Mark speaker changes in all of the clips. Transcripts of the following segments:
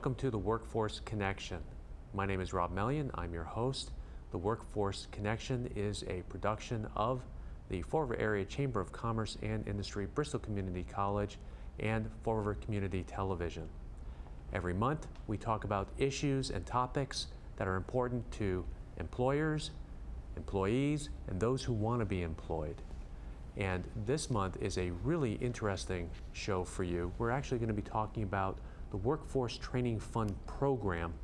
Speaker 1: Welcome to the Workforce Connection. My name is Rob Mellion. I'm your host. The Workforce Connection is a production of the Fall River Area Chamber of Commerce and Industry, Bristol Community College, and Fall River Community Television. Every month, we talk about issues and topics that are important to employers, employees, and those who want to be employed. And this month is a really interesting show for you. We're actually going to be talking about the Workforce Training Fund program.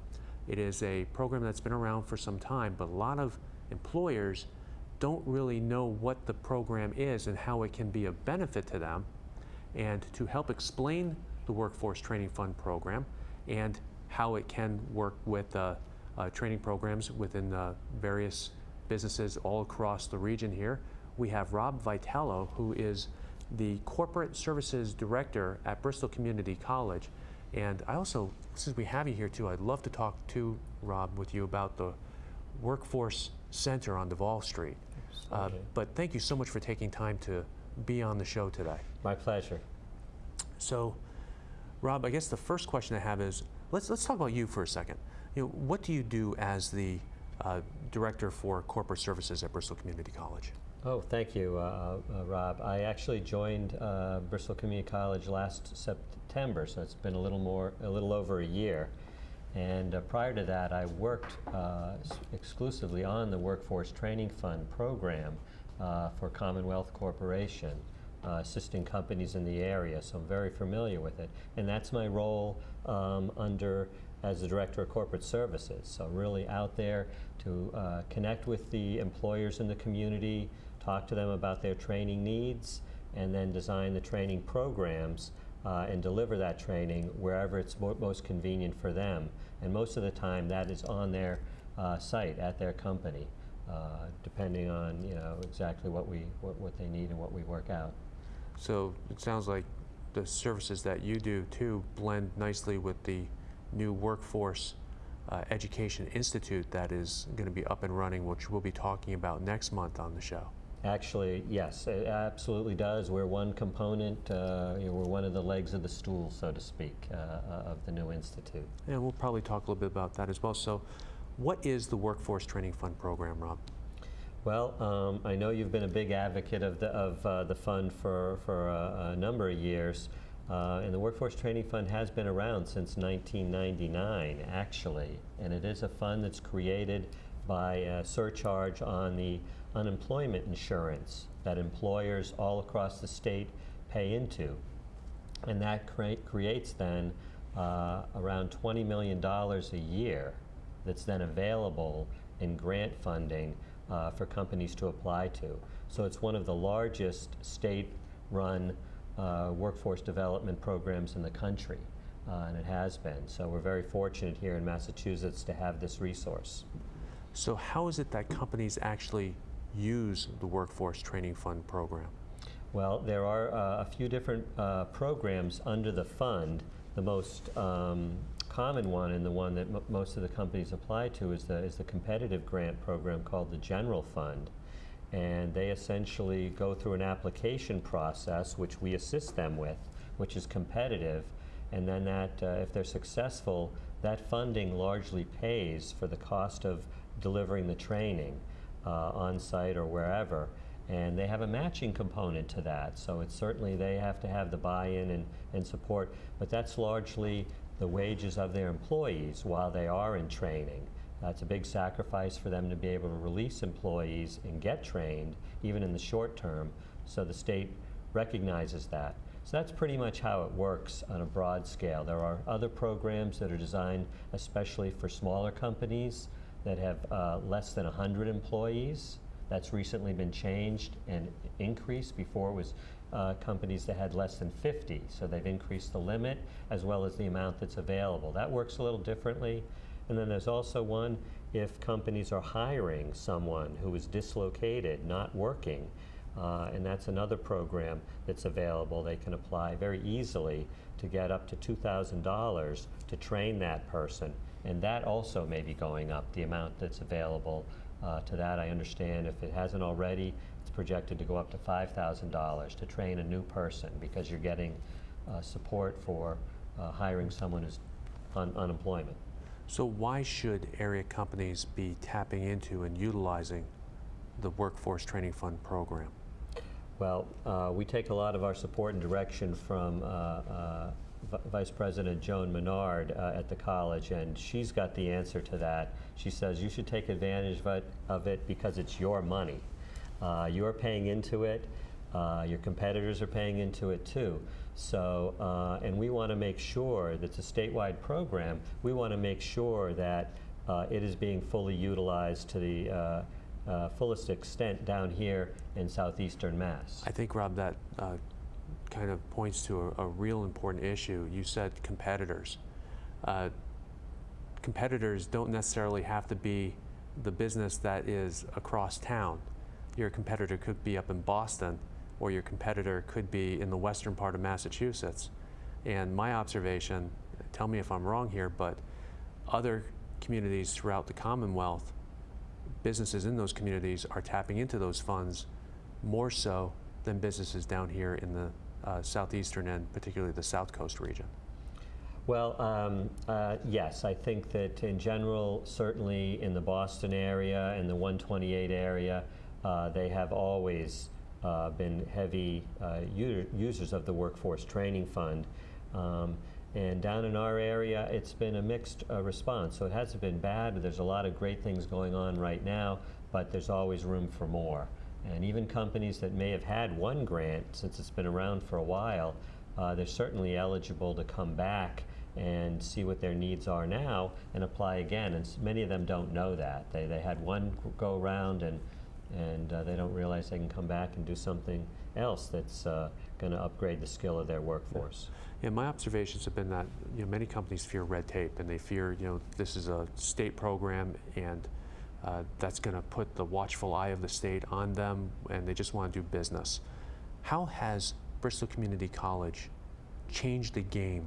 Speaker 1: It is a program that's been around for some time, but a lot of employers don't really know what the program is and how it can be of benefit to them. And to help explain the Workforce Training Fund program and how it can work with uh, uh, training programs within uh, various businesses all across the region here, we have Rob Vitello, who is the Corporate Services Director at Bristol Community College. And I also, since we have you here too, I'd love to talk to Rob with you about the Workforce Center on Davol Street. Uh, but thank you so much for taking time to be on the show today.
Speaker 2: My pleasure.
Speaker 1: So, Rob, I guess the first question I have is, let's, let's talk about you for a second. You know, what do you do as the uh, Director for Corporate Services at Bristol Community College?
Speaker 2: Oh, thank you, uh, uh, Rob. I actually joined uh, Bristol Community College last September, so it's been a little more, a little over a year. And uh, prior to that, I worked uh, exclusively on the Workforce Training Fund program uh, for Commonwealth Corporation, assisting companies in the area, so I'm very familiar with it. And that's my role um, under as the Director of Corporate Services. So really out there to connect with the employers in the community, talk to them about their training needs, and then design the training programs uh, and deliver that training wherever it's mo most convenient for them. And most of the time that is on their uh, site at their company, uh, depending on you know exactly what we what, what they need and what we work out.
Speaker 1: So it sounds like the services that you do too blend nicely with the new workforce uh, Education Institute that is going to be up and running, which we'll be talking about next month on the show.
Speaker 2: Actually, yes, it absolutely does. We're one component, uh, you know, we're one of the legs of the stool, so to speak, uh, uh, of the new institute.
Speaker 1: Yeah, we'll probably talk a little bit about that as well. So, what is the Workforce Training Fund program, Rob?
Speaker 2: Well, um, I know you've been a big advocate of the, of, uh, the fund for, for a, a number of years. Uh, and the Workforce Training Fund has been around since 1999, actually. And it is a fund that's created by a surcharge on the unemployment insurance that employers all across the state pay into. And that cre creates then uh, around $20 million a year that's then available in grant funding uh, for companies to apply to. So it's one of the largest state-run uh, workforce development programs in the country, uh, and it has been. So we're very fortunate here in Massachusetts to have this resource.
Speaker 1: So how is it that companies actually use the Workforce Training Fund program?
Speaker 2: Well, there are uh, a few different uh, programs under the fund. The most um, common one and the one that most of the companies apply to is the, is the competitive grant program called the General Fund. And they essentially go through an application process, which we assist them with, which is competitive. And then that, uh, if they're successful, that funding largely pays for the cost of delivering the training Uh, on site or wherever. And they have a matching component to that. So it's certainly they have to have the buy-in and, and support, but that's largely the wages of their employees while they are in training. That's a big sacrifice for them to be able to release employees and get trained, even in the short term, so the state recognizes that. So that's pretty much how it works on a broad scale. There are other programs that are designed especially for smaller companies that have uh, less than 100 employees. That's recently been changed and increased. Before it was uh, companies that had less than 50, so they've increased the limit as well as the amount that's available. That works a little differently. And then there's also one if companies are hiring someone who is dislocated, not working, uh, and that's another program that's available. They can apply very easily to get up to $2,000 to train that person and that also may be going up, the amount that's available uh, to that. I understand if it hasn't already, it's projected to go up to $5,000 to train a new person because you're getting uh, support for uh, hiring someone who's un- unemployment.
Speaker 1: So why should area companies be tapping into and utilizing the Workforce Training Fund program?
Speaker 2: Well, uh, we take a lot of our support and direction from uh, uh, V- Vice President Joan Menard uh, at the college, and she's got the answer to that. She says you should take advantage of it, of it because it's your money. Uh, you're paying into it. Uh, your competitors are paying into it too. So, uh, and we want to make sure that it's a statewide program. We want to make sure that uh, it is being fully utilized to the uh, fullest extent down here in southeastern Mass.
Speaker 1: I think, Rob, that kind of points to a, a real important issue. You said competitors. Uh, competitors don't necessarily have to be the business that is across town. Your competitor could be up in Boston, or your competitor could be in the western part of Massachusetts. And my observation, tell me if I'm wrong here, but other communities throughout the Commonwealth, businesses in those communities are tapping into those funds more so than businesses down here in the uh, southeastern and particularly the south coast region.
Speaker 2: Well, um, uh, yes, I think that in general, certainly in the Boston area and the 128 area, uh, they have always uh, been heavy uh, users of the Workforce Training Fund. Um, and down in our area, it's been a mixed uh, response. So it hasn't been bad. but There's a lot of great things going on right now, but there's always room for more. And even companies that may have had one grant since it's been around for a while, uh, they're certainly eligible to come back and see what their needs are now and apply again. And many of them don't know that. They, they had one go around and, and uh, they don't realize they can come back and do something else that's uh, going to upgrade the skill of their workforce.
Speaker 1: Yeah, my observations have been that you know many companies fear red tape and they fear you know this is a state program and uh, that's going to put the watchful eye of the state on them and they just want to do business. How has Bristol Community College changed the game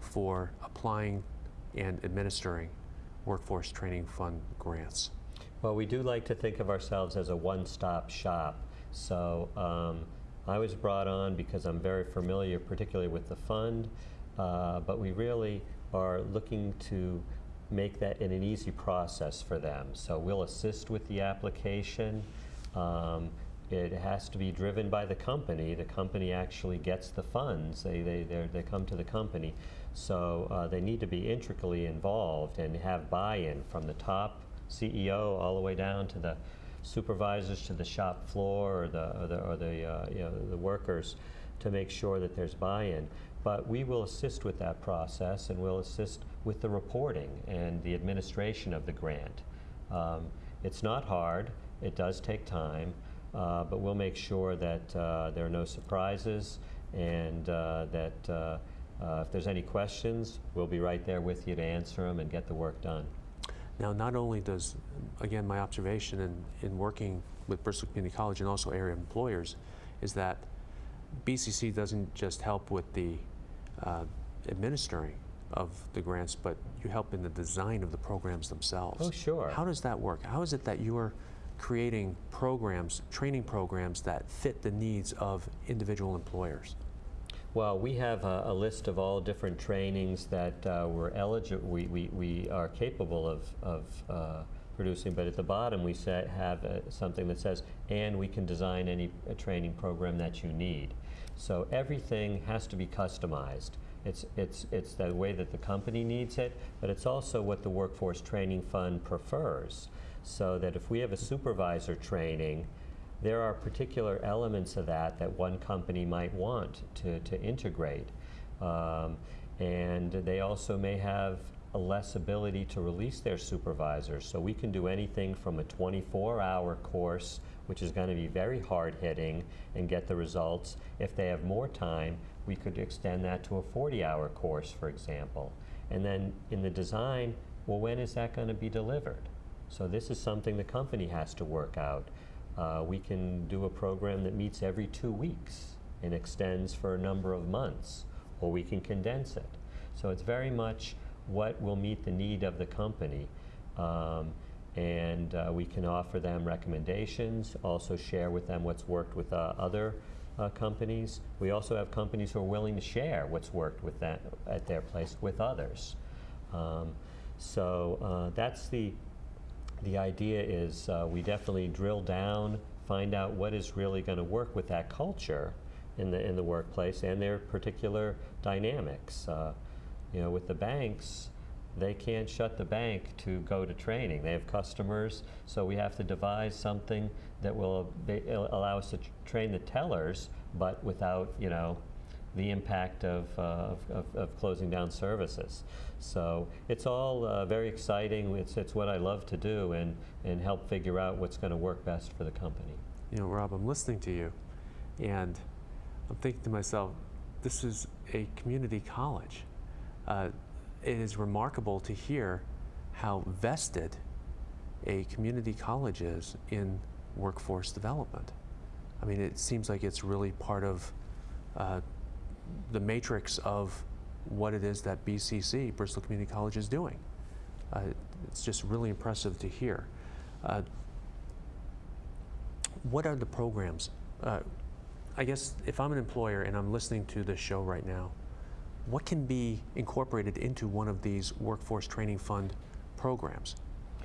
Speaker 1: for applying and administering workforce training fund grants?
Speaker 2: Well, we do like to think of ourselves as a one-stop shop. So um, I was brought on because I'm very familiar, particularly with the fund, uh, but we really are looking to make that in an easy process for them. So we'll assist with the application. Um, it has to be driven by the company. The company actually gets the funds. They, they, they come to the company. So uh, they need to be intricately involved and have buy-in from the top CEO all the way down to the supervisors to the shop floor or the, or the, or the, uh, you know, the workers to make sure that there's buy-in. But we will assist with that process and we'll assist with the reporting and the administration of the grant. Um, it's not hard, it does take time, uh, but we'll make sure that uh, there are no surprises and uh, that uh, uh, if there's any questions, we'll be right there with you to answer them and get the work done.
Speaker 1: Now, not only does, again, my observation in, in working with Bristol Community College and also area employers is that BCC doesn't just help with the uh, administering of the grants, but you help in the design of the programs themselves.
Speaker 2: Oh, sure.
Speaker 1: How does that work? How is it that you're creating programs, training programs that fit the needs of individual employers?
Speaker 2: Well, we have a, a list of all different trainings that uh, we're eligible, we, we, we are capable of, of uh, producing, but at the bottom we have uh, something that says, and we can design any uh, training program that you need. So everything has to be customized. It's, it's, it's the way that the company needs it, but it's also what the Workforce Training Fund prefers. So that if we have a supervisor training, there are particular elements of that that one company might want to, to integrate. Um, and they also may have a less ability to release their supervisors. So we can do anything from a 24 hour course, which is going to be very hard hitting and get the results. If they have more time, we could extend that to a 40 hour course, for example. And then in the design, well, when is that going to be delivered? So this is something the company has to work out. Uh, we can do a program that meets every two weeks and extends for a number of months, or we can condense it. So it's very much what will meet the need of the company. Um, and uh, we can offer them recommendations, also share with them what's worked with uh, other uh, companies. We also have companies who are willing to share what's worked with that at their place with others. Um, so uh, that's the the idea is uh, we definitely drill down, find out what is really going to work with that culture in the in the workplace and their particular dynamics. Uh, you know, with the banks, they can't shut the bank to go to training. They have customers, so we have to devise something that will allow us to train the tellers, but without you know the impact of, uh, of, of, of closing down services. So it's all uh, very exciting. It's, it's what I love to do and, and help figure out what's going to work best for the company.
Speaker 1: You know, Rob, I'm listening to you, and I'm thinking to myself, this is a community college. Uh, it is remarkable to hear how vested a community college is in workforce development. I mean, it seems like it's really part of uh, the matrix of what it is that BCC, Bristol Community College, is doing. Uh, it's just really impressive to hear. Uh, what are the programs? Uh, I guess if I'm an employer and I'm listening to this show right now, what can be incorporated into one of these workforce training fund programs?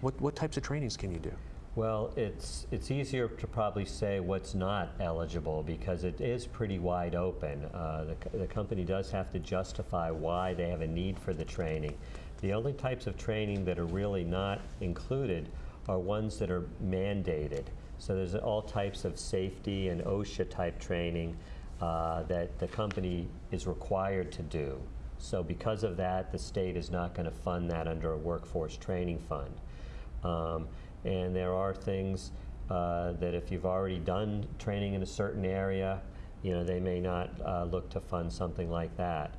Speaker 1: What, what types of trainings can you do?
Speaker 2: Well, it's, it's easier to probably say what's not eligible because it is pretty wide open. Uh, the, the company does have to justify why they have a need for the training. The only types of training that are really not included are ones that are mandated. So there's all types of safety and OSHA type training uh, that the company is required to do. So because of that, the state is not going to fund that under a workforce training fund. Um, and there are things uh, that if you've already done training in a certain area, you know, they may not uh, look to fund something like that.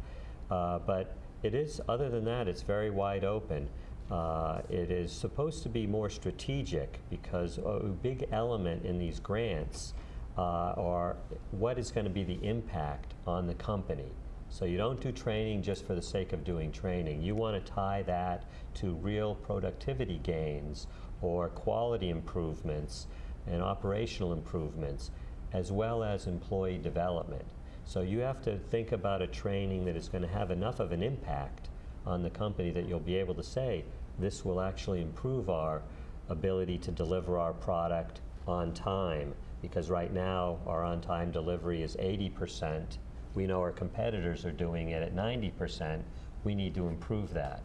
Speaker 2: Uh, but it is, other than that, it's very wide open. Uh, it is supposed to be more strategic because a big element in these grants uh, are what is going to be the impact on the company. So you don't do training just for the sake of doing training. You want to tie that to real productivity gains or quality improvements and operational improvements, as well as employee development. So you have to think about a training that is going to have enough of an impact on the company that you'll be able to say, this will actually improve our ability to deliver our product on time. Because right now, our on-time delivery is 80%. We know our competitors are doing it at 90%. We need to improve that.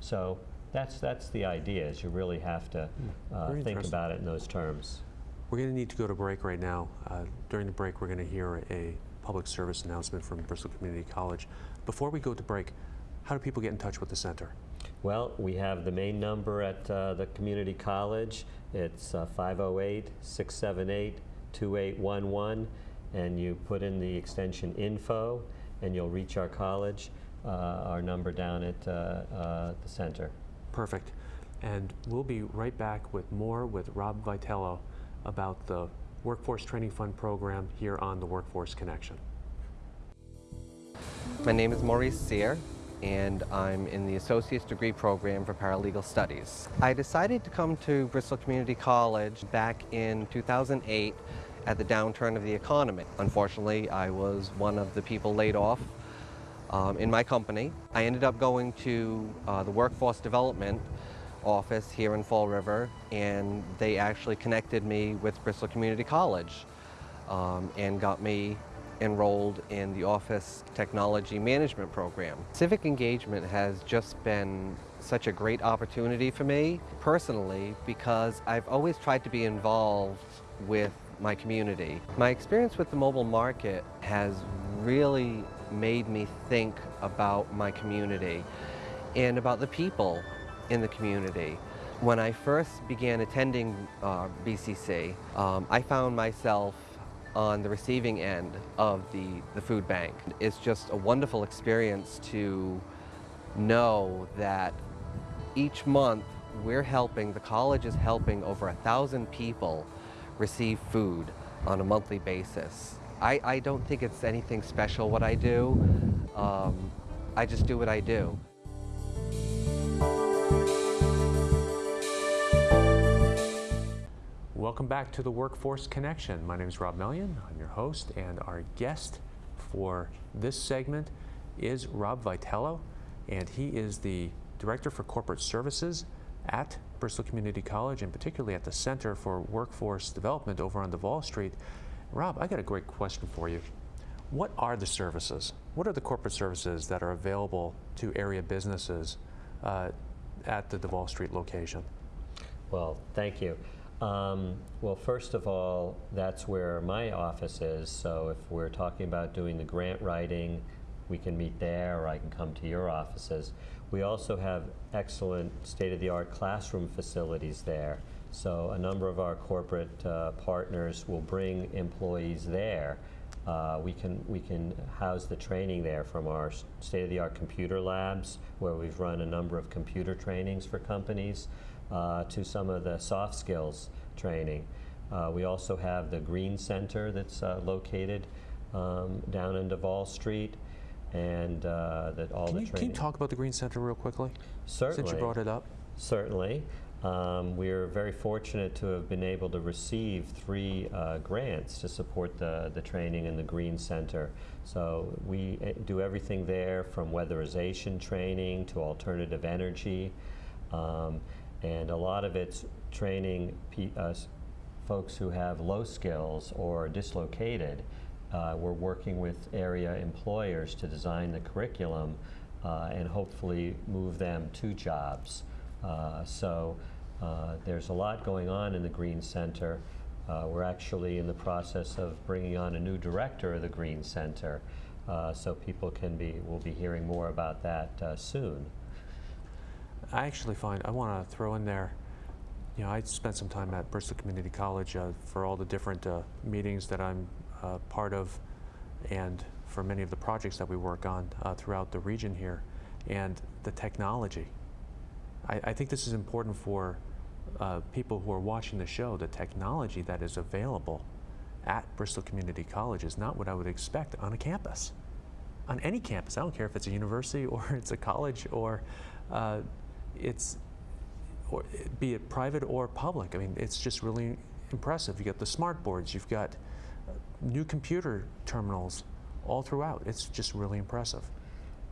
Speaker 2: So that's, that's the idea, is you really have to uh, think about it in those terms.
Speaker 1: We're going to need to go to break right now. Uh, during the break, we're going to hear a public service announcement from Bristol Community College. Before we go to break, how do people get in touch with the center?
Speaker 2: Well, we have the main number at uh, the community college. It's 508 678 2811. And you put in the extension info, and you'll reach our college, uh, our number down at uh, uh, the center.
Speaker 1: Perfect. And we'll be right back with more with Rob Vitello about the Workforce Training Fund program here on the Workforce Connection.
Speaker 3: My name is Maurice Sear, and I'm in the Associate's Degree Program for Paralegal Studies. I decided to come to Bristol Community College back in 2008 at the downturn of the economy. Unfortunately, I was one of the people laid off um, in my company. I ended up going to uh, the Workforce Development office here in Fall River, and they actually connected me with Bristol Community College um, and got me enrolled in the Office Technology Management Program. Civic engagement has just been such a great opportunity for me personally because I've always tried to be involved with my community. My experience with the mobile market has really made me think about my community and about the people in the community. When I first began attending uh, BCC, um, I found myself on the receiving end of the, the food bank. It's just a wonderful experience to know that each month we're helping, the college is helping over a thousand people receive food on a monthly basis. I, I don't think it's anything special what I do. Um, I just do what I do.
Speaker 1: Welcome back to the Workforce Connection. My name is Rob Mellion. I'm your host, and our guest for this segment is Rob Vitello, and he is the Director for Corporate Services at Bristol Community College, and particularly at the Center for Workforce Development over on Davol Street. Rob, I got a great question for you. What are the services? What are the corporate services that are available to area businesses uh, at the Davol Street location?
Speaker 2: Well, thank you. Um, well, first of all, that's where my office is. So if we're talking about doing the grant writing, we can meet there, or I can come to your offices. We also have excellent state-of-the-art classroom facilities there. So a number of our corporate uh, partners will bring employees there. Uh, we can we can house the training there from our state-of-the-art computer labs, where we've run a number of computer trainings for companies, uh, to some of the soft skills training. Uh, we also have the Green Center that's uh, located um, down in Davol Street, and uh, that all
Speaker 1: Can
Speaker 2: the
Speaker 1: you,
Speaker 2: training.
Speaker 1: can you talk about the Green Center real quickly?
Speaker 2: Certainly.
Speaker 1: Since you brought it up.
Speaker 2: Certainly. Um, we're very fortunate to have been able to receive three uh, grants to support the, the training in the Green Center. So we uh, do everything there from weatherization training to alternative energy. Um, and a lot of it's training uh, folks who have low skills or dislocated. Uh, we're working with area employers to design the curriculum uh, and hopefully move them to jobs. Uh, so uh, there's a lot going on in the Green Center. Uh, we're actually in the process of bringing on a new director of the Green Center, so people can be, will be hearing more about that soon.
Speaker 1: I actually find I want to throw in there. You know, I spent some time at Bristol Community College uh, for all the different uh, meetings that I'm uh, part of, and for many of the projects that we work on uh, throughout the region here, and the technology. I, I think this is important for uh, people who are watching the show. The technology that is available at Bristol Community College is not what I would expect on a campus on any campus. I don't care if it's a university or it's a college or uh, it's or be it private or public. I mean, it's just really impressive. You got the smart boards. You've got uh, new computer terminals all throughout. It's just really impressive.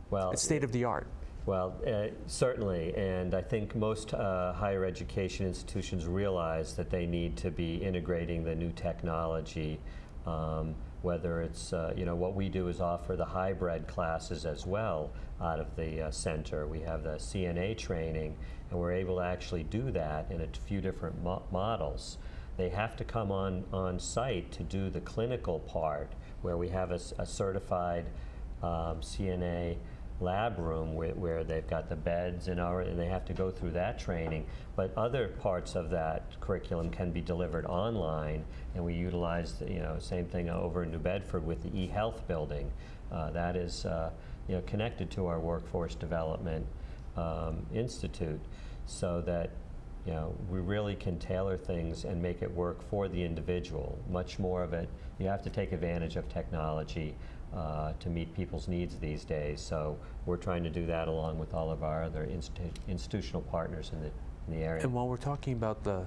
Speaker 2: Well,
Speaker 1: It's state of the art.
Speaker 2: Well, uh, certainly, and I think most uh, higher education institutions realize that they need to be integrating the new technology. Um, whether it's, uh, you know, what we do is offer the hybrid classes as well out of the uh, center. We have the CNA training, and we're able to actually do that in a few different mo- models. They have to come on, on site to do the clinical part, where we have a certified um, CNA lab room where, where they've got the beds and our, and they have to go through that training. But other parts of that curriculum can be delivered online, and we utilize, the, you know, same thing over in New Bedford with the eHealth building. Uh, that is, uh, you know, connected to our Workforce Development um, Institute, so that you know, we really can tailor things and make it work for the individual. Much more of it, you have to take advantage of technology uh, to meet people's needs these days. So we're trying to do that along with all of our other institu- institutional partners in the, in the area.
Speaker 1: And while we're talking about the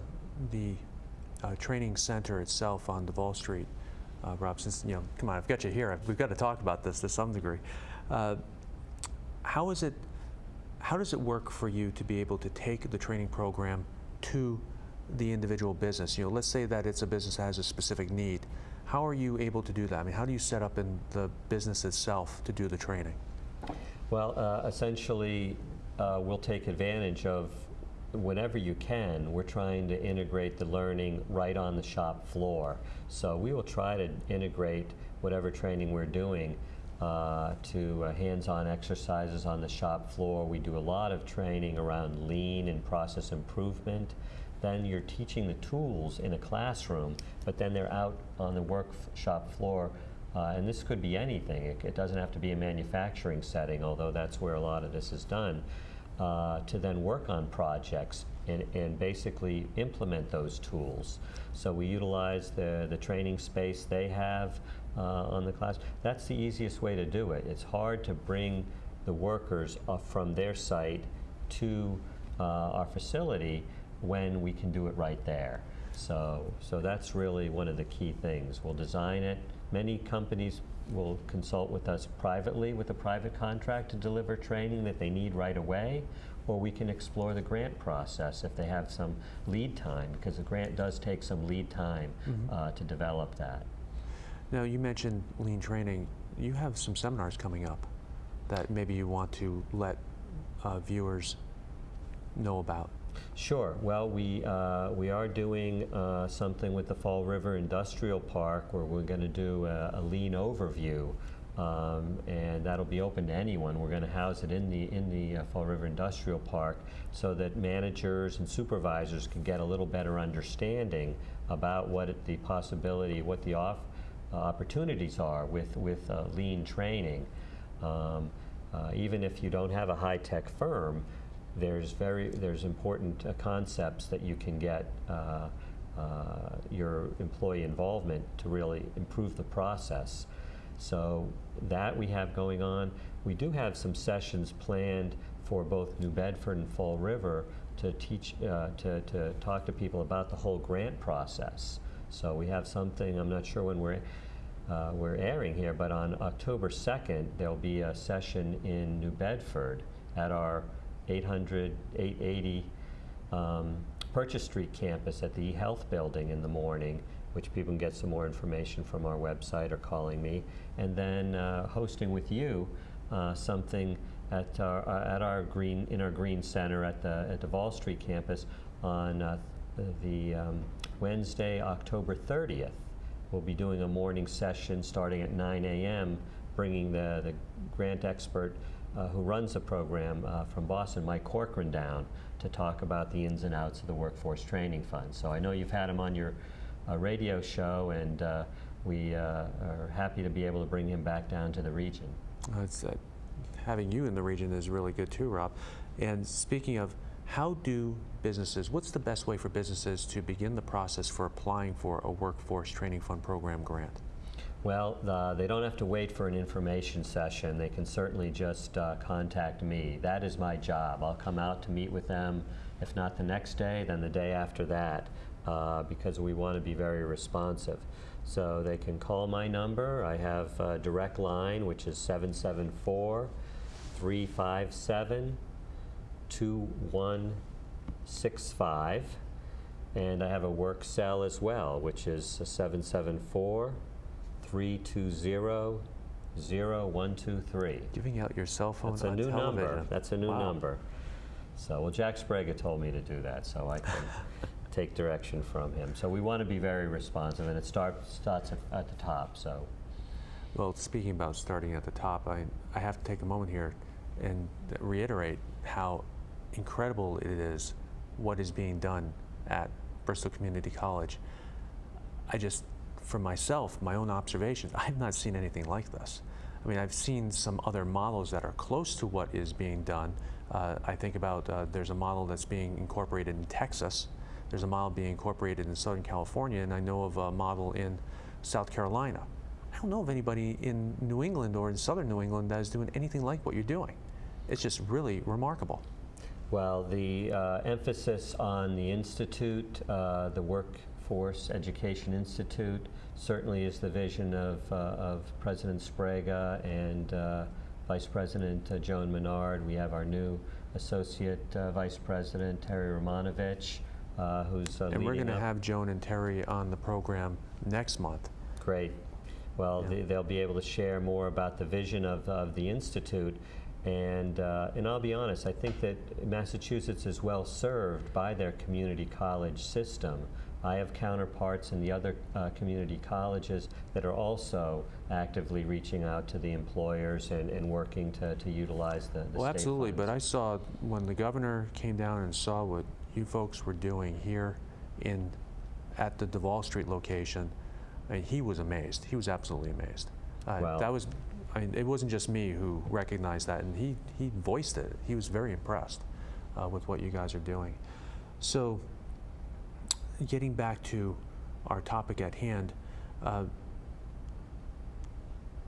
Speaker 1: the uh, training center itself on Davol Street, uh, Rob, since you know, come on, I've got you here. We've got to talk about this to some degree. Uh, how is it? How does it work for you to be able to take the training program to the individual business? You know, let's say that it's a business that has a specific need. How are you able to do that? I mean, how do you set up in the business itself to do the training?
Speaker 2: Well, uh, essentially, uh, we'll take advantage of whenever you can. We're trying to integrate the learning right on the shop floor. So we will try to integrate whatever training we're doing uh, to uh, hands-on exercises on the shop floor. We do a lot of training around lean and process improvement. Then you're teaching the tools in a classroom, but then they're out on the workshop floor uh, and this could be anything. It, it doesn't have to be a manufacturing setting, although that's where a lot of this is done, uh, to then work on projects and, and basically implement those tools. So we utilize the, the training space they have uh, on the class. That's the easiest way to do it. It's hard to bring the workers from their site to uh, our facility when we can do it right there. So, so that's really one of the key things. We'll design it. Many companies will consult with us privately with a private contract to deliver training that they need right away, or we can explore the grant process if they have some lead time, because the grant does take some lead time uh, to develop that.
Speaker 1: Now, you mentioned lean training. You have some seminars coming up that maybe you want to let uh, viewers know about.
Speaker 2: Sure. Well, we, uh, we are doing uh, something with the Fall River Industrial Park where we're going to do a, a lean overview. Um, and that'll be open to anyone. We're going to house it in the in the uh, Fall River Industrial Park so that managers and supervisors can get a little better understanding about what it, the possibility, what the off, uh, opportunities are with with uh, lean training. Um, uh, even if you don't have a high-tech firm, there's very there's important uh, concepts that you can get uh, uh, your employee involvement to really improve the process. So that we have going on. We do have some sessions planned for both New Bedford and Fall River to teach uh, to, to talk to people about the whole grant process. So we have something. I'm not sure when we're uh, we're airing here, but on October 2nd, there'll be a session in New Bedford at our 800, 880 um, Purchase Street campus at the eHealth building in the morning, which people can get some more information from our website or calling me, and then uh, hosting with you uh, something at our, uh, at our green in our green center at the at the Vol Street campus on uh, the um, Wednesday, October 30th. We'll be doing a morning session starting at 9 a.m., bringing the, the grant expert uh, who runs the program uh, from Boston, Mike Corcoran, down to talk about the ins and outs of the Workforce Training Fund. So I know you've had him on your uh, radio show, and uh, we uh, are happy to be able to bring him back down to the region.
Speaker 1: It's, having you in the region is really good too, Rob. And speaking of, how do businesses, what's the best way for businesses to begin the process for applying for a Workforce Training Fund Program grant?
Speaker 2: Well, uh, they don't have to wait for an information session. They can certainly just uh, contact me. That is my job. I'll come out to meet with them, if not the next day, then the day after that, uh, because we want to be very responsive. So they can call my number. I have a direct line, which is 774 357 2165. And I have a work cell as well, which is 774 320 0123.
Speaker 1: Giving out your cell phone
Speaker 2: That's a new number. That's a new
Speaker 1: Wow.
Speaker 2: number. So, well, Jack Sbrega told me to do that, so I can take direction from him. So we want to be very responsive, and it start, starts at, at the top. So,
Speaker 1: Well, speaking about starting at the top, I, I have to take a moment here and reiterate how incredible it is what is being done at Bristol Community College. I just, for myself, my own observations, I have not seen anything like this. I mean, I've seen some other models that are close to what is being done. Uh, I think about uh, there's a model that's being incorporated in Texas. There's a model being incorporated in Southern California, and I know of a model in South Carolina. I don't know of anybody in New England or in Southern New England that is doing anything like what you're doing. It's just really remarkable.
Speaker 2: well, the uh, emphasis on the institute, uh, the Workforce Education Institute, certainly is the vision of, uh, of President Sbrega and uh, Vice President uh, Joan Menard. We have our new Associate uh, Vice President Terry Romanovich, uh, who's uh,
Speaker 1: And we're going to have Joan and Terry on the program next month.
Speaker 2: Great. Well,
Speaker 1: Yeah.
Speaker 2: they- they'll be able to share more about the vision of, of the Institute. And, uh, and I'll be honest, I think that Massachusetts is well served by their community college system. I have counterparts in the other uh, community colleges that are also actively reaching out to the employers and, and working to, to utilize the, the
Speaker 1: Well, absolutely, but. I saw, when the governor came down and saw what you folks were doing here in, at the Davol Street location, I mean, he was amazed. He was absolutely amazed. Uh,
Speaker 2: Well-
Speaker 1: That was, I mean, it wasn't just me who recognized that, and he, he voiced it. He was very impressed uh, with what you guys are doing. So, getting back to our topic at hand, uh,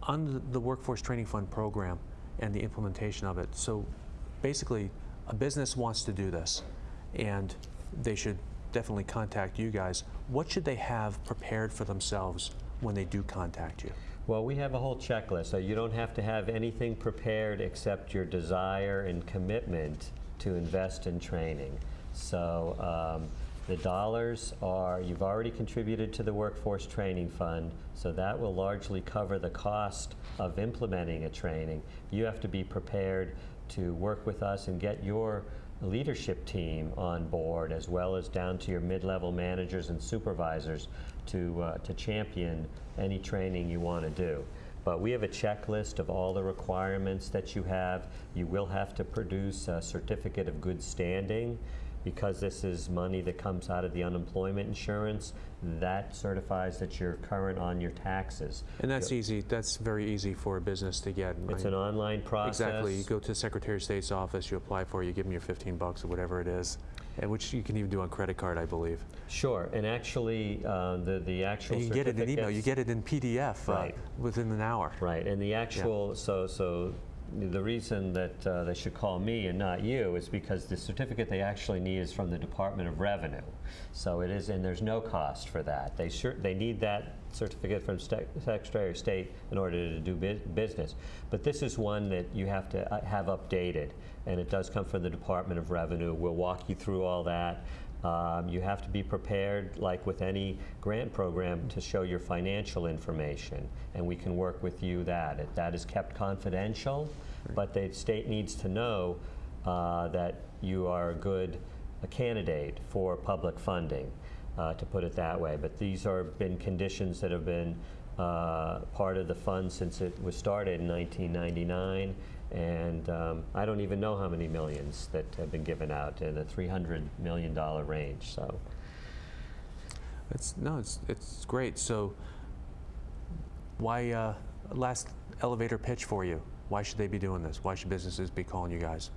Speaker 1: on the- Workforce Training Fund program and the implementation of it, so basically, a business wants to do this, and they should definitely contact you guys. What should they have prepared for themselves when they do contact you?
Speaker 2: Well, we have a whole checklist, so you don't have to have anything prepared except your desire and commitment to invest in training. So um, the dollars are, you've already contributed to the Workforce Training Fund, so that will largely cover the cost of implementing a training. You have to be prepared to work with us and get your leadership team on board, as well as down to your mid-level managers and supervisors to, uh, to champion any training you want to do. But we have a checklist of all the requirements that you have. You will have to produce a certificate of good standing because this is money that comes out of the unemployment insurance. That certifies that you're current on your taxes.
Speaker 1: And that's easy, that's very easy for a business to get.
Speaker 2: It's an online process.
Speaker 1: Exactly. You go to the Secretary of State's office, you apply for it, you give them your 15 bucks or whatever it is, and which you can even do on credit card, I believe.
Speaker 2: Sure, and actually, uh, the, the actual
Speaker 1: And you get it in email, you get it in PDF uh, within an hour.
Speaker 2: Right, and the actual, so, so the reason that uh, they should call me and not you is because the certificate they actually need is from the Department of Revenue. So it is, and there's no cost for that. They sure, they need that certificate from Secretary of State in order to do bu- business. But this is one that you have to uh, have updated, and it does come from the Department of Revenue. We'll walk you through all that. Um, You have to be prepared, like with any grant program, to show your financial information, and we can work with you that. It- That is kept confidential, but the state needs to know uh, that you are a good a candidate for public funding, uh, to put it that way. But these are been conditions that have been uh, part of the fund since it was started in 1999, and um, I don't even know how many millions that have been given out in the $300 million range, so.
Speaker 1: It's, no, it's, it's great. So why, uh, last elevator pitch for you. Why should they be doing this? Why should businesses be calling you guys?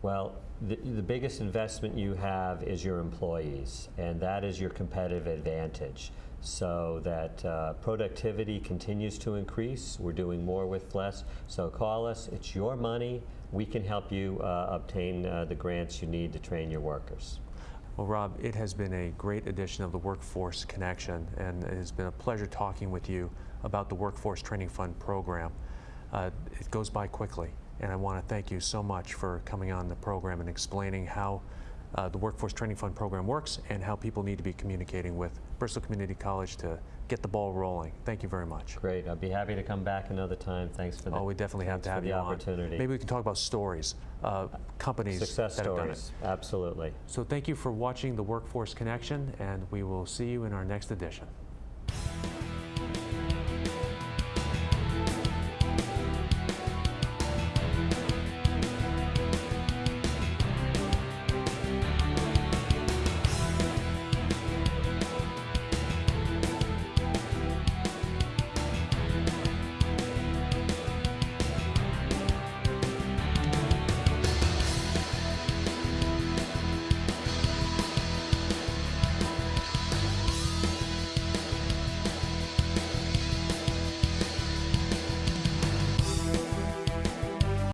Speaker 2: Well, the, the biggest investment you have is your employees, and that is your competitive advantage. So that uh, productivity continues to increase. We're doing more with less. So call us. It's your money. We can help you uh, obtain uh, the grants you need to train your workers.
Speaker 1: Well, Rob, it has been a great edition of the Workforce Connection, and it has been a pleasure talking with you about the Workforce Training Fund program. Uh, it goes by quickly, and I want to thank you so much for coming on the program and explaining how uh, the Workforce Training Fund program works and how people need to be communicating with Bristol Community College to get the ball rolling. Thank you very much.
Speaker 2: Great. I'd be happy to come back another time. Thanks for the
Speaker 1: Oh, we definitely have to have
Speaker 2: the
Speaker 1: you on.
Speaker 2: opportunity.
Speaker 1: Maybe we can talk about stories, uh, companies
Speaker 2: Success
Speaker 1: that have done it.
Speaker 2: stories. Absolutely.
Speaker 1: So thank you for watching the Workforce Connection, and we will see you in our next edition.